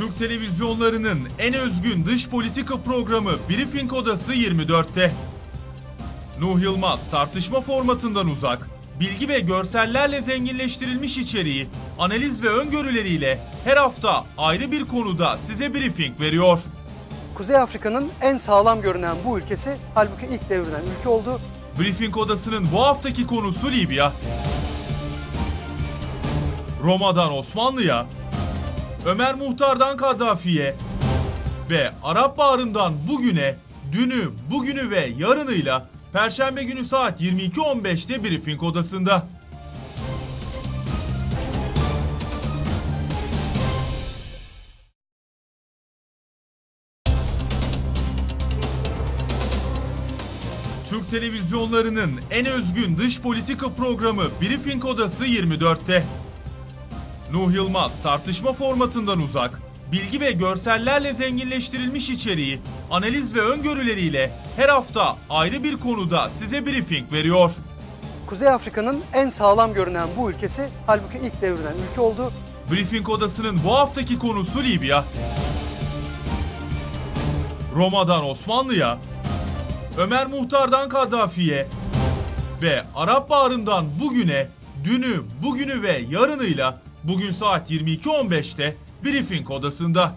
Türk televizyonlarının en özgün dış politika programı Briefing Odası 24'te. Nuh Yılmaz tartışma formatından uzak, bilgi ve görsellerle zenginleştirilmiş içeriği, analiz ve öngörüleriyle her hafta ayrı bir konuda size briefing veriyor. Kuzey Afrika'nın en sağlam görünen bu ülkesi halbuki ilk devrilen ülke oldu. Briefing Odası'nın bu haftaki konusu Libya. Roma'dan Osmanlı'ya, Ömer Muhtar'dan Kaddafi'ye ve Arap Baharı'ndan bugüne, dünü, bugünü ve yarınıyla Perşembe günü saat 22.15'te Briefing Odası'nda. Türk televizyonlarının en özgün dış politika programı Briefing Odası 24'te. Nuh Yılmaz tartışma formatından uzak, bilgi ve görsellerle zenginleştirilmiş içeriği, analiz ve öngörüleriyle her hafta ayrı bir konuda size briefing veriyor. Kuzey Afrika'nın en sağlam görünen bu ülkesi halbuki ilk devrilen ülke oldu. Briefing Odası'nın bu haftaki konusu Libya. Roma'dan Osmanlı'ya, Ömer Muhtar'dan Kaddafi'ye ve Arap Baharı'ndan bugüne, dünü, bugünü ve yarınıyla bugün saat 22.15'te Briefing Odası'nda.